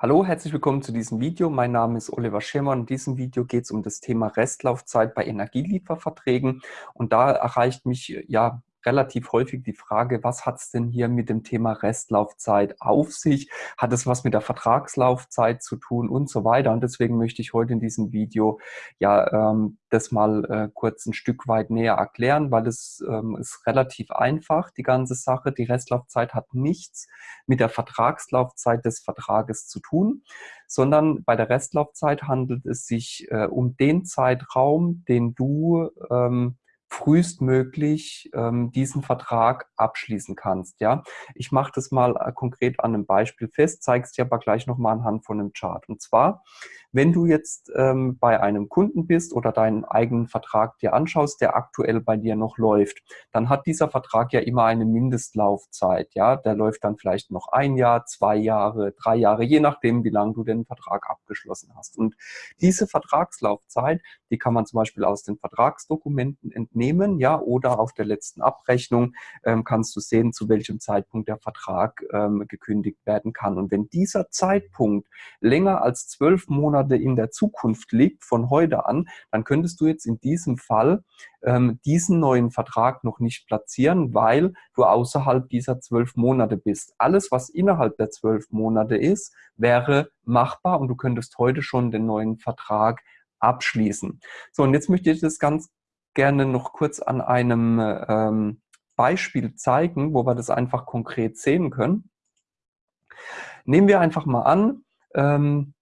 Hallo, herzlich willkommen zu diesem Video. Mein Name ist Oliver Schirmer und in diesem Video geht es um das Thema Restlaufzeit bei Energielieferverträgen. Und da erreicht mich ja relativ häufig die Frage, was hat es denn hier mit dem Thema Restlaufzeit auf sich? Hat es was mit der Vertragslaufzeit zu tun und so weiter? Und deswegen möchte ich heute in diesem Video ja ähm, das mal äh, kurz ein Stück weit näher erklären, weil es ähm, ist relativ einfach, die ganze Sache. Die Restlaufzeit hat nichts mit der Vertragslaufzeit des Vertrages zu tun, sondern bei der Restlaufzeit handelt es sich äh, um den Zeitraum, den du ähm, frühestmöglich ähm, diesen Vertrag abschließen kannst. Ja, Ich mache das mal äh, konkret an einem Beispiel fest, zeige es dir aber gleich nochmal anhand von einem Chart. Und zwar, wenn du jetzt ähm, bei einem Kunden bist oder deinen eigenen Vertrag dir anschaust, der aktuell bei dir noch läuft, dann hat dieser Vertrag ja immer eine Mindestlaufzeit. Ja, Der läuft dann vielleicht noch ein Jahr, zwei Jahre, drei Jahre, je nachdem, wie lange du den Vertrag abgeschlossen hast. Und diese Vertragslaufzeit, die kann man zum Beispiel aus den Vertragsdokumenten entnehmen entnehmen, ja, oder auf der letzten Abrechnung ähm, kannst du sehen, zu welchem Zeitpunkt der Vertrag ähm, gekündigt werden kann. Und wenn dieser Zeitpunkt länger als zwölf Monate in der Zukunft liegt, von heute an, dann könntest du jetzt in diesem Fall ähm, diesen neuen Vertrag noch nicht platzieren, weil du außerhalb dieser zwölf Monate bist. Alles, was innerhalb der zwölf Monate ist, wäre machbar und du könntest heute schon den neuen Vertrag abschließen. So, und jetzt möchte ich das ganz gerne noch kurz an einem ähm, Beispiel zeigen, wo wir das einfach konkret sehen können. Nehmen wir einfach mal an, ähm,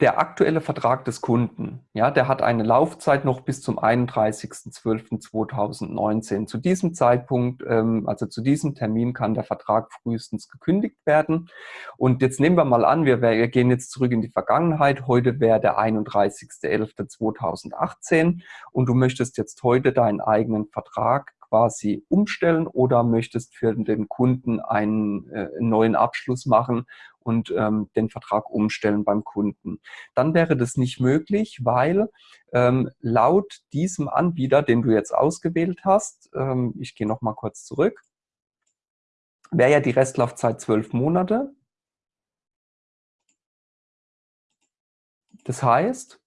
der aktuelle Vertrag des Kunden, ja, der hat eine Laufzeit noch bis zum 31.12.2019. Zu diesem Zeitpunkt, ähm, also zu diesem Termin kann der Vertrag frühestens gekündigt werden. Und jetzt nehmen wir mal an, wir, wir gehen jetzt zurück in die Vergangenheit. Heute wäre der 31.11.2018 und du möchtest jetzt heute deinen eigenen Vertrag quasi umstellen oder möchtest für den Kunden einen äh, neuen Abschluss machen und ähm, den Vertrag umstellen beim Kunden. Dann wäre das nicht möglich, weil ähm, laut diesem Anbieter, den du jetzt ausgewählt hast, ähm, ich gehe noch mal kurz zurück, wäre ja die Restlaufzeit zwölf Monate. Das heißt,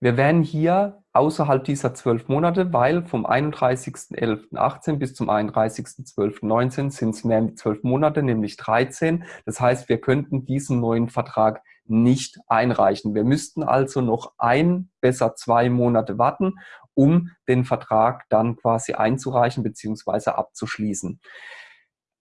wir wären hier außerhalb dieser zwölf Monate, weil vom 31.11.18 bis zum 31.12.19 sind es mehr als zwölf Monate, nämlich 13. Das heißt, wir könnten diesen neuen Vertrag nicht einreichen. Wir müssten also noch ein, besser zwei Monate warten, um den Vertrag dann quasi einzureichen bzw. abzuschließen.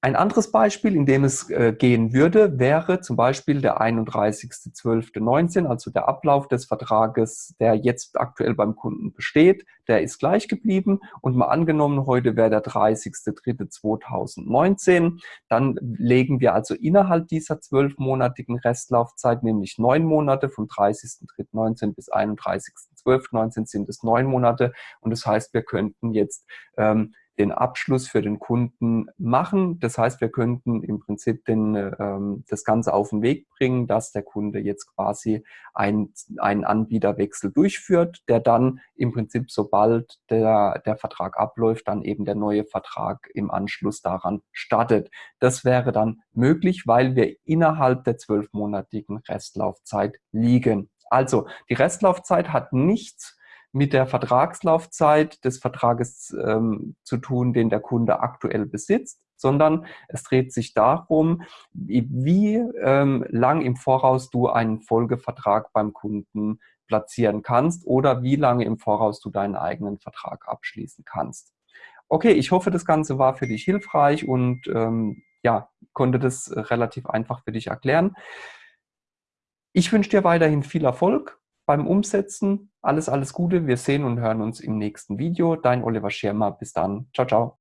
Ein anderes Beispiel, in dem es äh, gehen würde, wäre zum Beispiel der 31.12.19, also der Ablauf des Vertrages, der jetzt aktuell beim Kunden besteht. Der ist gleich geblieben und mal angenommen, heute wäre der 30.03.2019. Dann legen wir also innerhalb dieser zwölfmonatigen Restlaufzeit, nämlich neun Monate, vom 30.03.19 bis 31.12.19 sind es neun Monate. Und das heißt, wir könnten jetzt ähm, den Abschluss für den Kunden machen. Das heißt, wir könnten im Prinzip den, ähm, das Ganze auf den Weg bringen, dass der Kunde jetzt quasi ein, einen Anbieterwechsel durchführt, der dann im Prinzip, sobald der, der Vertrag abläuft, dann eben der neue Vertrag im Anschluss daran startet. Das wäre dann möglich, weil wir innerhalb der zwölfmonatigen Restlaufzeit liegen. Also die Restlaufzeit hat nichts mit der Vertragslaufzeit des Vertrages ähm, zu tun, den der Kunde aktuell besitzt, sondern es dreht sich darum, wie, ähm, lang im Voraus du einen Folgevertrag beim Kunden platzieren kannst oder wie lange im Voraus du deinen eigenen Vertrag abschließen kannst. Okay, ich hoffe, das Ganze war für dich hilfreich und ähm, ja, konnte das relativ einfach für dich erklären. Ich wünsche dir weiterhin viel Erfolg beim Umsetzen. Alles, alles Gute. Wir sehen und hören uns im nächsten Video. Dein Oliver Schirmer. Bis dann. Ciao, ciao.